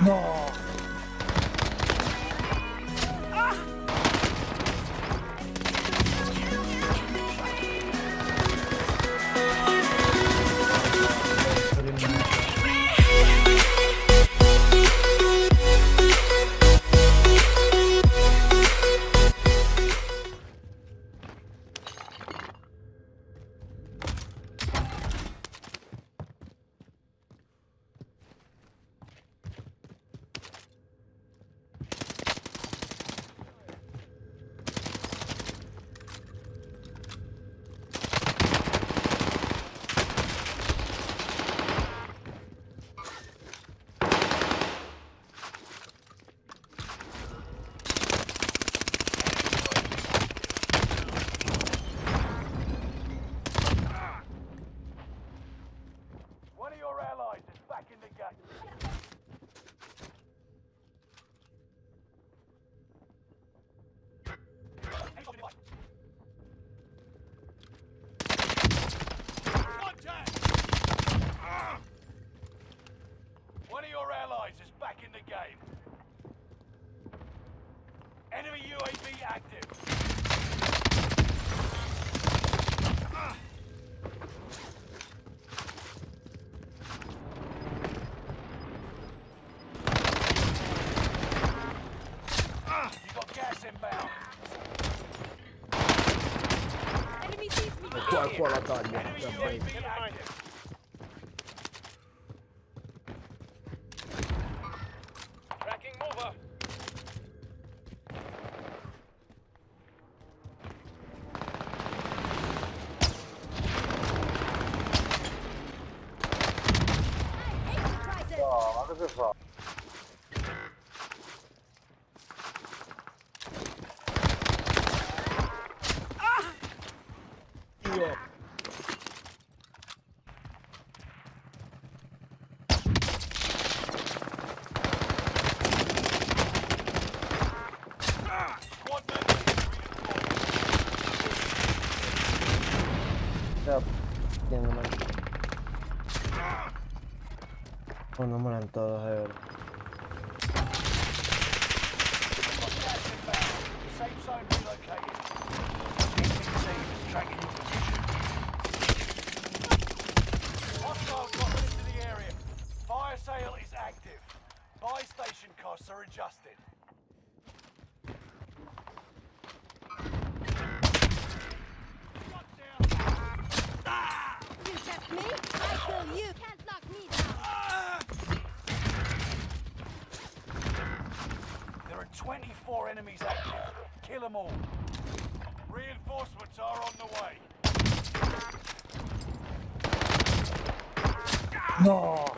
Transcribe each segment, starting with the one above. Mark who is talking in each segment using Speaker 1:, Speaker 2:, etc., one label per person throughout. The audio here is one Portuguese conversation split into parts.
Speaker 1: No.
Speaker 2: inbound.
Speaker 3: Enemy sees me. Qua, qua
Speaker 4: la taglia. Enemy Ya no. Pues no molan todos, de verdad.
Speaker 2: 24 enemies active. Kill them all. Reinforcements are on the way.
Speaker 1: No.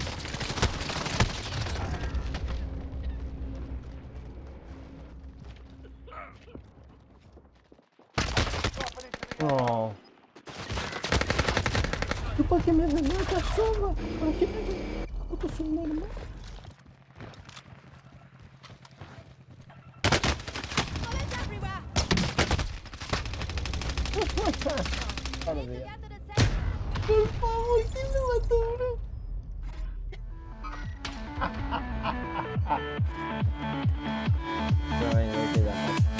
Speaker 2: Oh.
Speaker 4: Eu me minha a sombra Para que me... Eu tô sumindo, mano. Por favor, que me matou, bro? Também não vai pegar.